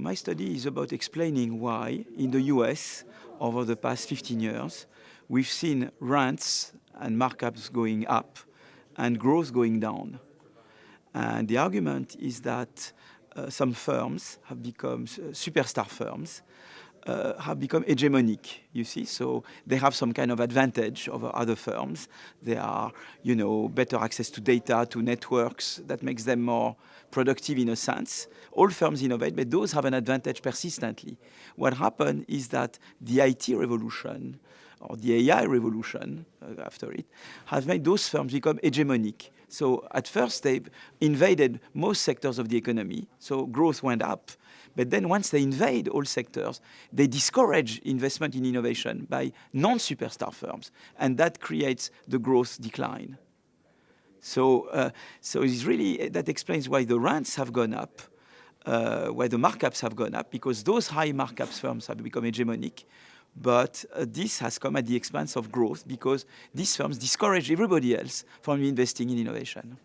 My study is about explaining why in the US over the past 15 years we've seen rents and markups going up and growth going down. And the argument is that uh, some firms have become uh, superstar firms uh, have become hegemonic, you see. So they have some kind of advantage over other firms. They are, you know, better access to data, to networks that makes them more productive in a sense. All firms innovate, but those have an advantage persistently. What happened is that the IT revolution or the AI revolution uh, after it has made those firms become hegemonic. So at first they invaded most sectors of the economy, so growth went up. But then once they invade all sectors, they discourage investment in innovation by non-superstar firms, and that creates the growth decline. So, uh, so it's really, that explains why the rents have gone up, uh, why the markups have gone up, because those high markups firms have become hegemonic, but uh, this has come at the expense of growth because these firms discourage everybody else from investing in innovation.